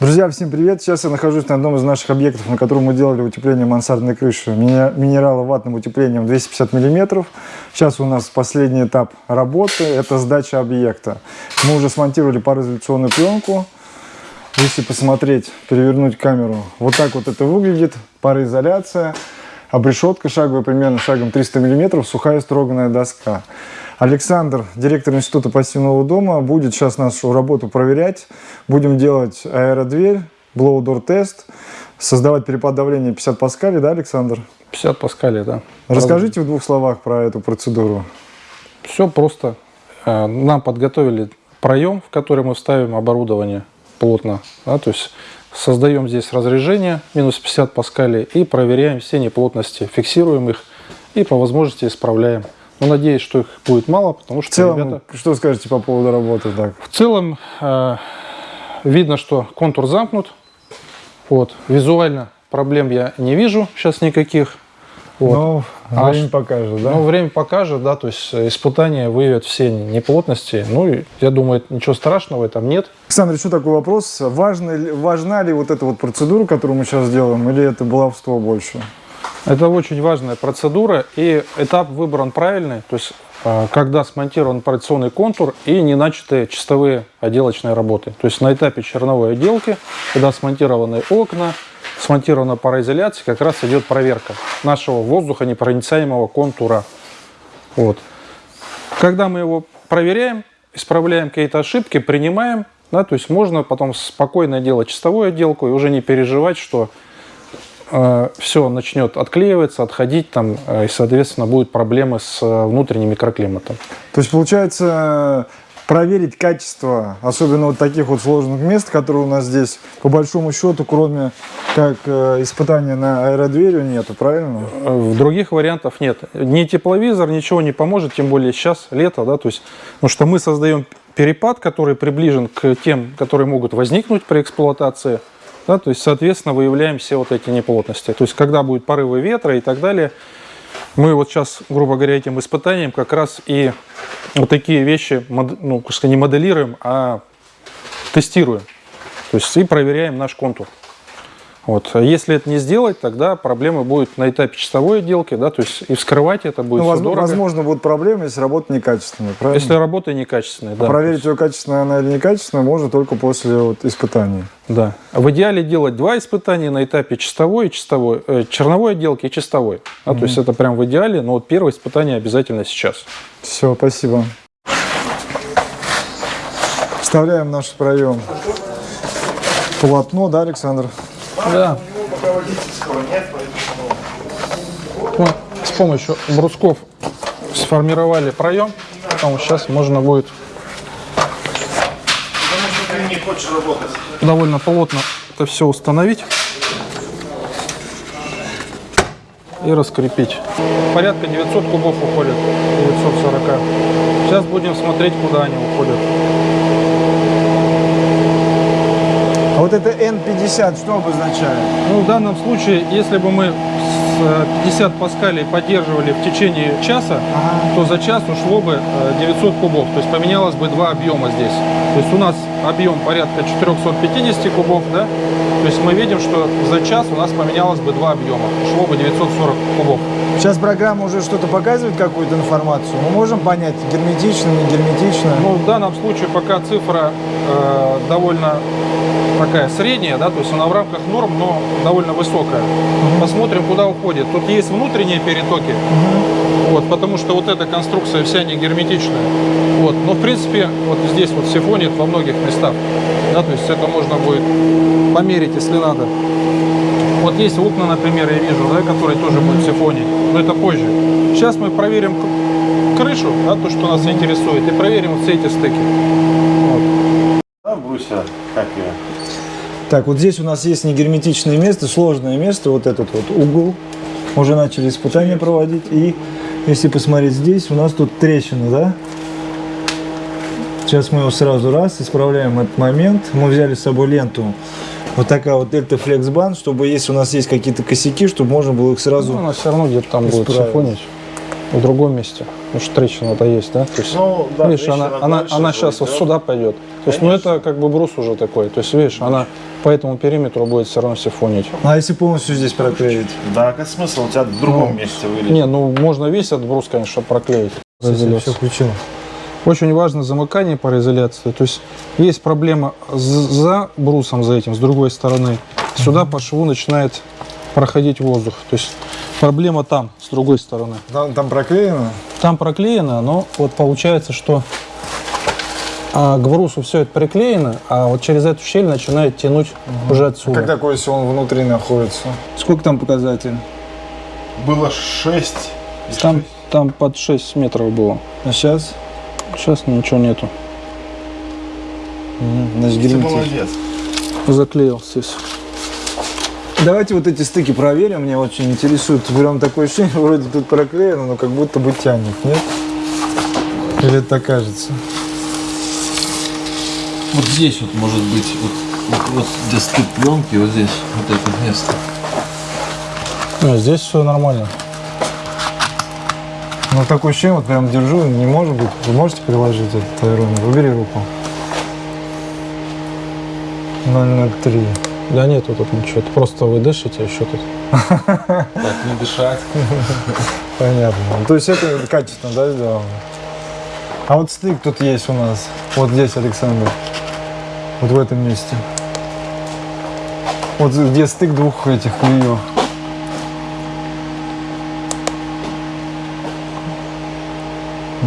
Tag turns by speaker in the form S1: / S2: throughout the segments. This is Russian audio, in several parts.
S1: Друзья, всем привет! Сейчас я нахожусь на одном из наших объектов, на котором мы делали утепление мансардной крыши минерало-ватным утеплением 250 мм. Сейчас у нас последний этап работы, это сдача объекта. Мы уже смонтировали пароизоляционную пленку. Если посмотреть, перевернуть камеру, вот так вот это выглядит, пароизоляция, обрешетка шаговая примерно шагом 300 мм, сухая строганная доска. Александр, директор Института пассивного дома, будет сейчас нашу работу проверять. Будем делать аэродверь, blow-door тест, создавать перепад давления 50 паскалей, да, Александр?
S2: 50 паскалей, да.
S1: Расскажите в двух словах про эту процедуру.
S2: Все просто. Э, нам подготовили проем, в который мы вставим оборудование плотно. Да, то есть создаем здесь разрежение минус 50 паскалей и проверяем все неплотности, фиксируем их и по возможности исправляем. Но надеюсь, что их будет мало, потому что
S1: в целом,
S2: ребята...
S1: Что скажете по поводу работы? Так?
S2: В целом, э, видно, что контур замкнут. Вот. Визуально проблем я не вижу сейчас никаких.
S1: Вот. Но а время покажет, да?
S2: Ну, время покажет, да, то есть испытания выявят все неплотности. Ну, я думаю, ничего страшного в этом нет.
S1: Александр, еще такой вопрос. Важно, важна ли вот эта вот процедура, которую мы сейчас делаем, или это баловство больше?
S2: Это очень важная процедура, и этап выбран правильный, то есть а, когда смонтирован операционный контур и не начаты чистовые отделочные работы. То есть на этапе черновой отделки, когда смонтированы окна, смонтирована пароизоляция, как раз идет проверка нашего воздуха непроницаемого контура. Вот. Когда мы его проверяем, исправляем какие-то ошибки, принимаем, да, то есть можно потом спокойно делать чистовую отделку и уже не переживать, что Э, все начнет отклеиваться, отходить там, э, и, соответственно, будут проблемы с э, внутренним микроклиматом.
S1: То есть, получается, проверить качество, особенно вот таких вот сложных мест, которые у нас здесь, по большому счету, кроме как испытания на аэродверью, нету, правильно?
S2: В других вариантов нет. Ни тепловизор, ничего не поможет, тем более сейчас лето, да, то есть, потому что мы создаем перепад, который приближен к тем, которые могут возникнуть при эксплуатации. Да, то есть, соответственно, выявляем все вот эти неплотности. То есть, когда будут порывы ветра и так далее, мы вот сейчас, грубо говоря, этим испытанием как раз и вот такие вещи, ну, не моделируем, а тестируем. То есть, и проверяем наш контур. Вот. А если это не сделать, тогда проблемы будут на этапе чистовой отделки, да, то есть и вскрывать это будет ну,
S1: возможно,
S2: дорого.
S1: Возможно, будут проблемы, если работа некачественная, правильно?
S2: Если работа некачественная, да.
S1: А проверить ее качественная она или некачественная можно только после вот, испытаний.
S2: Да. В идеале делать два испытания на этапе чистовой и чистовой, э, черновой отделки и чистовой. Да, угу. То есть это прям в идеале, но вот первое испытание обязательно сейчас.
S1: Все, спасибо. Вставляем наш проем полотно, да, Александр?
S2: Да. Мы с помощью брусков сформировали проем, поэтому сейчас можно будет довольно плотно это все установить и раскрепить. Порядка 900 кубов уходит, 940. Сейчас будем смотреть, куда они уходят.
S1: А вот это N50 что обозначает?
S2: Ну, в данном случае, если бы мы 50 э, паскалей поддерживали в течение часа, ага. то за час ушло бы 900 э, кубов. То есть поменялось бы два объема здесь. То есть у нас объем порядка 450 кубов, да? То есть мы видим, что за час у нас поменялось бы два объема. Ушло бы 940 кубов.
S1: Сейчас программа уже что-то показывает, какую-то информацию. Мы можем понять, герметично, не герметично?
S2: Ну, в данном случае пока цифра э, довольно такая средняя, да, то есть она в рамках норм, но довольно высокая. Угу. Посмотрим, куда уходит. Тут есть внутренние перетоки, угу. вот, потому что вот эта конструкция вся не герметичная. Вот, но в принципе вот здесь вот сифонит во многих местах, да, то есть это можно будет померить, если надо. Вот есть окна, например, я вижу, да, которые тоже будут сифонить, но это позже. Сейчас мы проверим крышу, да, то, что нас интересует, и проверим вот все эти стыки. Вот.
S3: Да, брусья, как я
S1: так, вот здесь у нас есть негерметичное место, сложное место, вот этот вот угол. Уже начали испытания проводить. И если посмотреть здесь, у нас тут трещина, да? Сейчас мы его сразу раз исправляем этот момент. Мы взяли с собой ленту. Вот такая вот Delta Flex Band, чтобы если у нас есть какие-то косяки, чтобы можно было их сразу
S2: ну, Она все равно где-то там исправить. будет сифонить в другом месте. Потому что трещина-то есть, да? То есть, ну, да, видишь, она, она, она сейчас вот сюда пойдет. То есть, ну это как бы брус уже такой. То есть, видишь, она по этому периметру будет все равно сифонить.
S1: А если полностью здесь проклеить?
S3: Да, какой смысл? У тебя в другом месте вылез.
S2: Не, ну можно весь этот брус, конечно, проклеить.
S1: Все включил.
S2: Очень важно замыкание пароизоляции. То есть есть проблема за брусом, за этим, с другой стороны. Сюда по шву начинает проходить воздух. То есть проблема там, с другой стороны.
S1: Там, там проклеено?
S2: Там проклеено, но вот получается, что а, к брусу все это приклеено, а вот через эту щель начинает тянуть уже отсюда.
S1: Как такое, если он внутри находится? Сколько там показатель?
S3: Было 6.
S2: Там, там под 6 метров было.
S1: А сейчас?
S2: Сейчас ничего нету.
S1: Значит,
S3: Ты молодец.
S2: Заклеил здесь.
S1: Давайте вот эти стыки проверим, мне очень интересует. Прям такое ощущение, вроде тут проклеено, но как будто бы тянет, нет? Или это кажется?
S4: Вот здесь вот может быть, вот, вот, вот где стык пленки, вот здесь, вот это место.
S2: А, здесь все нормально.
S1: Ну, такое ощущение, вот прям держу, не может быть. Вы можете приложить этот аэромер? Убери руку. 003.
S2: Да нет, тут ничего. Это просто вы дышите, а еще тут.
S4: Так, не дышать.
S1: Понятно. Ну, То есть это качественно, да, сделано? А вот стык тут есть у нас. Вот здесь, Александр. Вот в этом месте. Вот где стык двух этих клеев.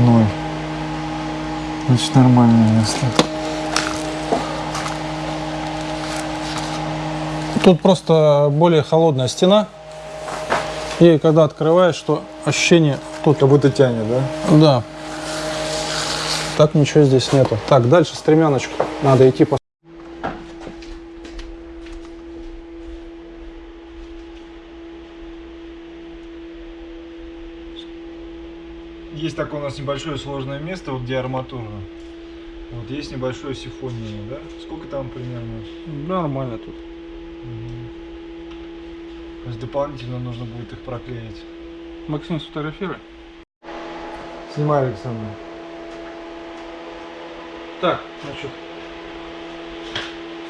S1: Ноль. Значит, нормальное место.
S2: Тут просто более холодная стена. И когда открываешь, то ощущение тут.
S1: Как будто тянет, да?
S2: Да. Так ничего здесь нету. Так, дальше стремяночку. Надо идти по...
S1: такое у нас небольшое сложное место, вот где арматура. Вот есть небольшое сифонение, да? Сколько там примерно?
S2: Нормально тут.
S1: То есть дополнительно нужно будет их проклеить.
S2: Максим, сфотографируй.
S1: Снимай, Александр.
S2: Так, значит,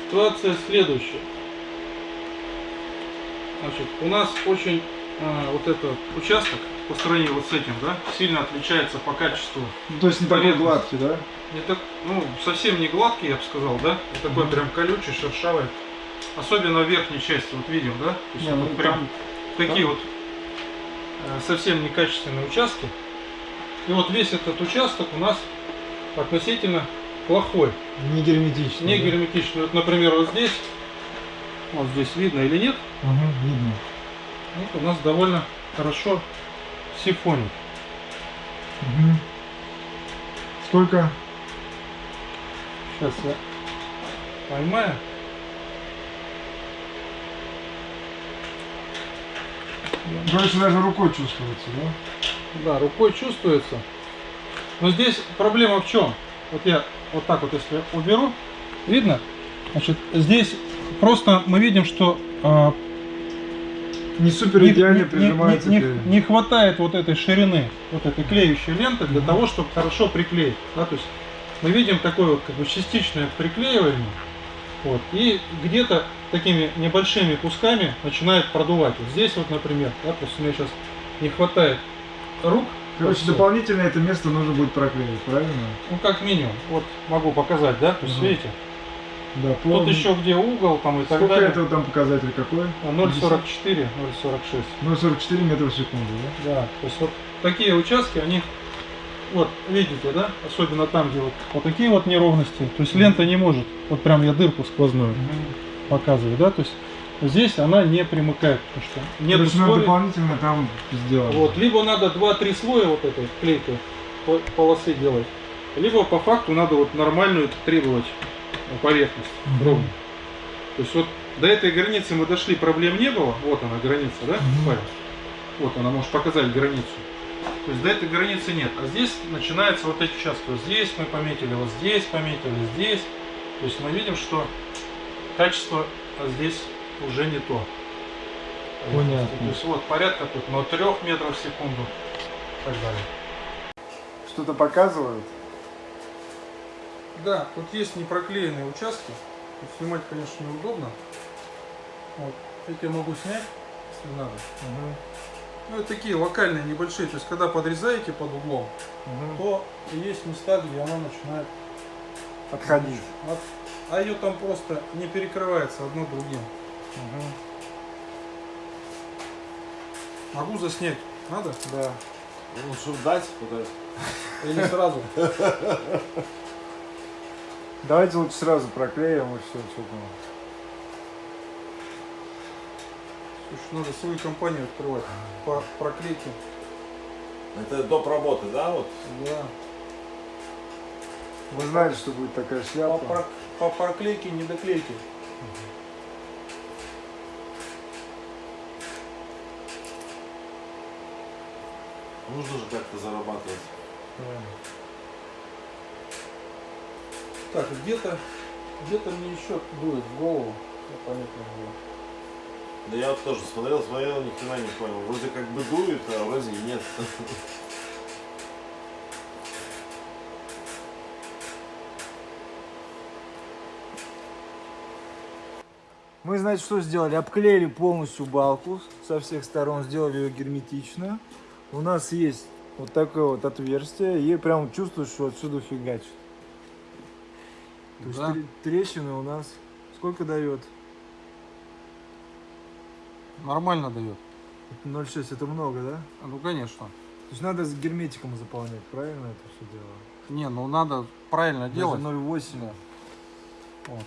S2: ситуация следующая. Значит, у нас очень а, вот этот участок по сравнению вот с этим, да, сильно отличается по качеству.
S1: Ну, то есть не такой гладкий, да?
S2: Не так, ну, совсем не гладкий, я бы сказал, да? Не такой прям колючий, шершавый. Особенно в верхней части, вот видим, да? То есть
S1: Не, ну,
S2: вот прям
S1: там-
S2: такие вот э, совсем некачественные участки. И вот весь этот участок у нас относительно плохой.
S1: Не герметичный.
S2: Не
S1: да?
S2: герметичный. Вот, например, вот здесь, вот здесь видно или нет,
S1: Мгм, видно.
S2: вот у нас довольно хорошо сифонит.
S1: Мгм. Сколько?
S2: Сейчас я поймаю.
S1: Короче, даже рукой чувствуется, да?
S2: Да, рукой чувствуется. Но здесь проблема в чем? Вот я вот так вот если уберу, видно? Значит, здесь просто мы видим, что а,
S1: Не супер идеально
S2: не-
S1: прижимается.
S2: не- не- не хватает вот этой ширины, вот этой клеющей ленты для того, чтобы хорошо приклеить. Да? То есть мы видим такое вот как бы частичное приклеивание. Вот, и где-то такими небольшими кусками начинает продувать. Вот здесь вот, например, да, просто мне сейчас не хватает рук.
S1: Короче,
S2: Всё.
S1: дополнительно это место нужно будет проклеить, правильно?
S2: Ну, как минимум. Вот могу показать, да? То есть,
S1: Мгм.
S2: видите,
S1: Да,
S2: тут
S1: плавно.
S2: еще где угол там и так
S1: Сколько
S2: далее.
S1: этого там показатель какой?
S2: 0,44, 0,46.
S1: 0,44 метра в секунду, да?
S2: Да, то есть вот такие участки, они, вот, видите, да? Особенно там, где вот, вот такие вот неровности. То есть лента не может, вот прям я дырку сквозную показываю, да? То есть здесь она не примыкает, потому что нет
S1: Короче, надо
S2: условий.
S1: дополнительно там сделать.
S2: Вот, либо надо 2-3 слоя вот этой клейкой по- полосы делать, либо по факту надо вот нормальную требовать поверхность
S1: Мгм.
S2: ровную. То есть вот до этой границы мы дошли, проблем не было. Вот она граница, да? Вот она может показать границу. То есть до этой границы нет. А здесь начинается вот эти участки. Вот здесь мы пометили, вот здесь пометили, здесь. То есть мы видим, что качество здесь уже не то.
S1: Понятно.
S2: То есть вот порядка тут на 3 метров в секунду и так далее.
S1: Что-то показывают?
S2: Да, тут есть непроклеенные участки. Снимать, конечно, неудобно. Вот. Эти я могу снять, если надо. Ну, это такие локальные, небольшие. То есть, когда подрезаете под углом, то есть места, где она начинает
S1: Отходить.
S2: от- А ее там просто не перекрывается одно другим. Могу заснять. Надо?
S1: Да.
S3: Ну, чтобы дать, вот это.
S2: Или сразу?
S1: Давайте лучше сразу проклеим и все, что там.
S2: Слушай, надо свою компанию открывать по проклейке.
S3: Это доп. работы, да, вот?
S2: Да.
S1: Вы знали, что будет такая
S2: По,
S1: шляпа?
S2: про- по проклейке, не доклейки.
S3: Нужно же как-то зарабатывать.
S2: Так, где-то где-то мне еще дует в голову. Не могу.
S3: Да я вот тоже смотрел, смотрел, ни хрена не понял. Вроде как бы дует, а вроде нет.
S1: Мы, значит, что сделали? Обклеили полностью балку со всех сторон, сделали ее герметично. У нас есть вот такое вот отверстие, и прям чувствуешь, что отсюда фигачит. То есть
S2: Да.
S1: тре- трещины у нас сколько дает?
S2: Нормально дает.
S1: 0,6 это много, да?
S2: А, Ну конечно.
S1: То есть надо с герметиком заполнять, правильно это все дело?
S2: Не, ну надо правильно
S1: Даже
S2: делать.
S1: 0,8.
S2: Да. Вот.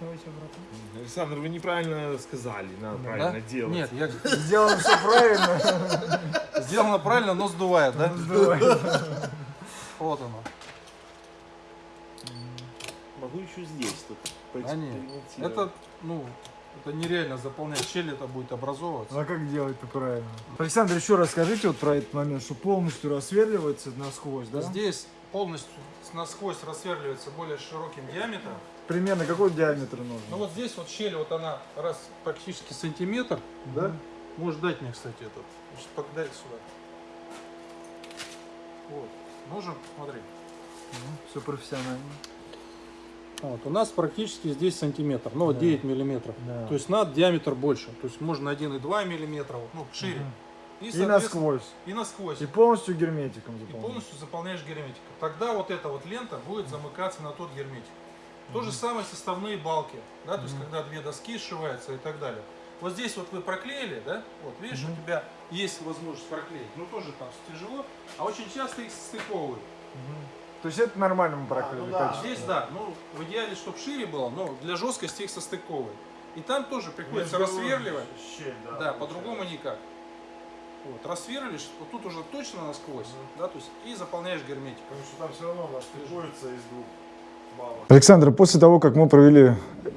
S1: Давайте обратно.
S3: Александр, вы неправильно сказали, надо
S2: Да? Нет, я
S1: Сделано все правильно.
S2: сделано правильно, но сдувает, да?
S1: Сдувай.
S2: Вот оно.
S3: Могу еще здесь тут
S2: А нет, это, ну, это нереально заполнять щель, это будет образовываться.
S1: А как делать-то правильно? Александр, еще расскажите вот про этот момент, что полностью рассверливается насквозь, да?
S2: Здесь полностью насквозь рассверливается более широким диаметром.
S1: Примерно какой диаметр нужен?
S2: Ну вот здесь вот щель, вот она раз практически сантиметр, да? Можешь дать мне, кстати, этот. Значит, подай сюда. Вот. Нужен, смотри.
S1: Все профессионально.
S2: Вот, у нас практически здесь сантиметр, ну вот
S1: Да.
S2: 9 миллиметров.
S1: Да.
S2: То есть надо диаметр больше. То есть можно 1,2 миллиметра, ну, шире. И,
S1: И
S2: соответственно,
S1: насквозь.
S2: И насквозь.
S1: И полностью герметиком
S2: И
S1: заполнить.
S2: полностью заполняешь герметиком. Тогда вот эта вот лента будет замыкаться на тот герметик. То же самое составные балки, да, то есть когда две доски сшиваются и так далее. Вот здесь вот вы проклеили, да, вот видишь, у тебя есть возможность проклеить, ну тоже там тяжело, а очень часто их стыковывают.
S1: То есть это нормально мы проклеили.
S3: ну да.
S2: Здесь, да, ну в идеале, чтобы шире было, но для жесткости их состыковывают. И там тоже приходится рассверливать.
S3: Щель, да.
S2: Да, по-другому никак. Вот, рассверлишь, вот тут уже точно насквозь, да, то есть и заполняешь герметиком.
S3: Потому что там все равно у нас стыкуется из двух баллов.
S1: Александр, после того, как мы провели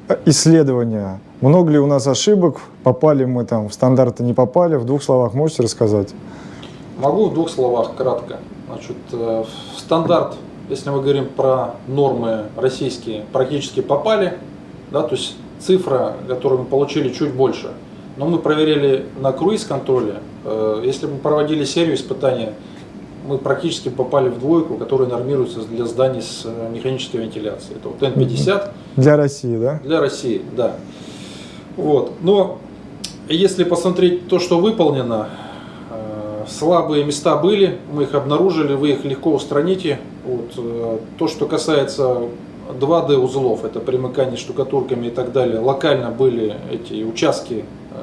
S1: э, исследование, много ли у нас ошибок, попали мы там в стандарты, не попали, в двух словах можете рассказать?
S2: Могу в двух словах кратко. Значит, э, в стандарт, если мы говорим про нормы российские, практически попали, да, то есть цифра, которую мы получили, чуть больше. Но мы проверили на круиз-контроле, э, если мы проводили серию испытаний, мы практически попали в двойку, которая нормируется для зданий с э, механической вентиляцией. Это вот Н50,
S1: Для России, да?
S2: для России, да. Вот. Но если посмотреть то, что выполнено, слабые места были, мы их обнаружили, вы их легко устраните. Вот. э, То, что касается 2D узлов, это примыкание штукатурками и так далее, локально были эти участки э,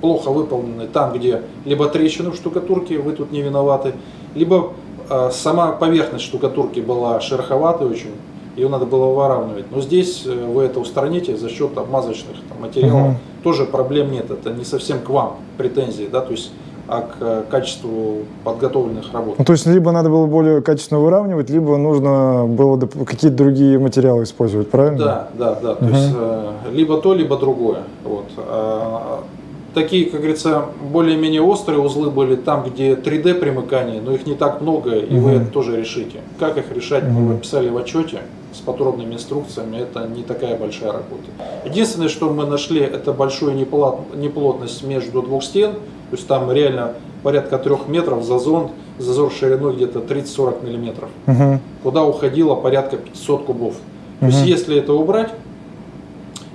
S2: плохо выполнены там, где либо трещины в штукатурке, вы тут не виноваты, либо э, сама поверхность штукатурки была шероховатой очень, ее надо было выравнивать. Но здесь вы это устраните за счет обмазочных там, материалов.
S1: Мгм.
S2: Тоже проблем нет, это не совсем к вам претензии, да, то есть а к э, качеству подготовленных работ.
S1: Ну, то есть либо надо было более качественно выравнивать, либо нужно было какие-то другие материалы использовать, правильно?
S2: Да, да, да. То
S1: Мгм.
S2: есть э, либо то, либо другое. Вот. А, такие, как говорится, более-менее острые узлы были там, где 3D примыкание, но их не так много, и вы
S1: Мгм.
S2: это тоже решите. Как их решать, мы
S1: Мгм.
S2: описали в отчете с подробными инструкциями, это не такая большая работа. Единственное, что мы нашли, это большую неплот- неплотность между двух стен, то есть там реально порядка трех метров зазор, зазор шириной где-то 30-40 миллиметров
S1: Мгм.
S2: куда уходило порядка 500 кубов. То есть если это убрать,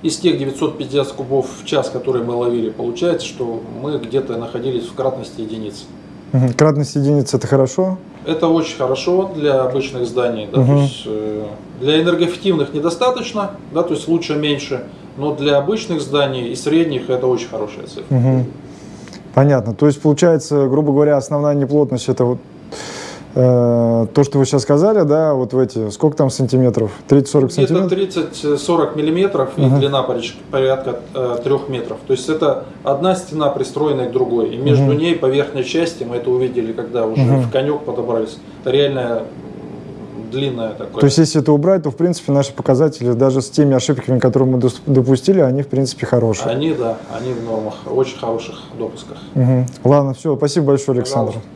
S2: из тех 950 кубов в час, которые мы ловили, получается, что мы где-то находились в кратности единицы.
S1: Мгм. Кратность единицы это хорошо.
S2: Это очень хорошо для обычных зданий. Да, то
S1: Мгм.
S2: есть, э, для энергоэффективных недостаточно, да, то есть лучше меньше, но для обычных зданий и средних это очень хорошая цифра.
S1: Мгм. Понятно. То есть, получается, грубо говоря, основная неплотность это вот э, то, что вы сейчас сказали, да, вот в эти, сколько там сантиметров? 30-40
S2: Где-то
S1: сантиметров?
S2: 30-40 миллиметров и
S1: Мгм.
S2: длина порядка, порядка 3 метров. То есть это одна стена пристроенная к другой. И между
S1: Мгм.
S2: ней по верхней части, мы это увидели, когда уже
S1: Мгм.
S2: в конек подобрались, это реально м, длинная такое.
S1: То есть, если это убрать, то, в принципе, наши показатели, даже с теми ошибками, которые мы допустили, они, в принципе, хорошие.
S2: Они, да, они в нормах, очень хороших допусках.
S1: Мгм. Ладно, все, спасибо большое, Александр.
S2: Пожалуйста.